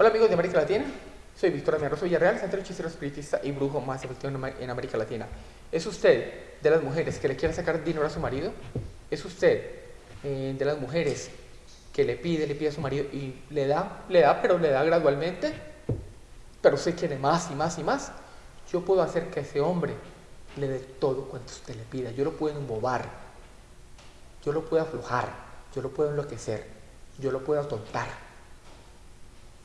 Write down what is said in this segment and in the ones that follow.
Hola amigos de América Latina, soy Víctor Amiarroso Villarreal, centro hechicero espiritista y brujo más efectivo en América Latina. ¿Es usted de las mujeres que le quiere sacar dinero a su marido? ¿Es usted eh, de las mujeres que le pide, le pide a su marido y le da, le da, pero le da gradualmente? Pero usted quiere más y más y más. Yo puedo hacer que ese hombre le dé todo cuanto usted le pida. Yo lo puedo embobar, yo lo puedo aflojar, yo lo puedo enloquecer, yo lo puedo atontar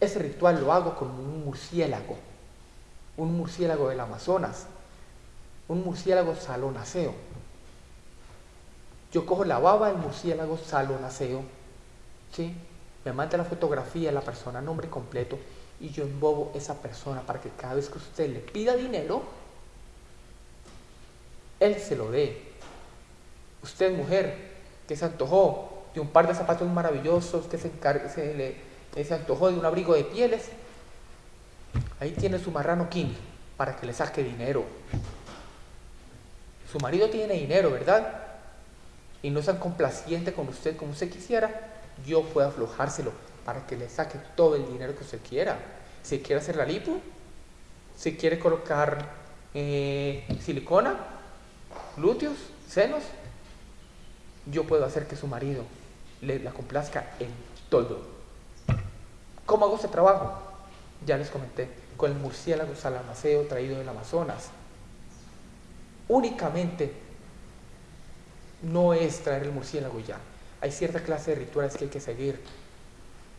ese ritual lo hago con un murciélago, un murciélago del Amazonas, un murciélago salonaceo. Yo cojo la baba del murciélago salonaceo, ¿sí? me manda la fotografía de la persona, nombre completo, y yo embobo esa persona para que cada vez que usted le pida dinero, él se lo dé. Usted, mujer, que se antojó de un par de zapatos maravillosos, que se, se le se antojó de un abrigo de pieles, ahí tiene su marrano King para que le saque dinero. Su marido tiene dinero, ¿verdad? Y no es tan complaciente con usted como usted quisiera, yo puedo aflojárselo para que le saque todo el dinero que usted quiera. Si quiere hacer la lipo, si quiere colocar eh, silicona, glúteos, senos, yo puedo hacer que su marido le la complazca en todo. ¿Cómo hago este trabajo? Ya les comenté, con el murciélago salamaceo traído del Amazonas. Únicamente no es traer el murciélago ya. Hay cierta clase de rituales que hay que seguir.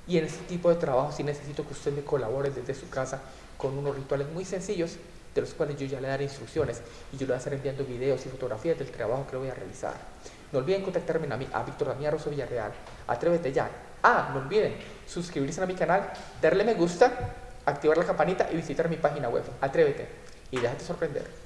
Y en este tipo de trabajo sí necesito que usted me colabore desde su casa con unos rituales muy sencillos de los cuales yo ya le daré instrucciones y yo le voy a estar enviando videos y fotografías del trabajo que lo voy a realizar. No olviden contactarme a mí, a Víctor Damián Rosso Villarreal. Atrévete ya. Ah, no olviden suscribirse a mi canal, darle me gusta, activar la campanita y visitar mi página web. Atrévete y déjate sorprender.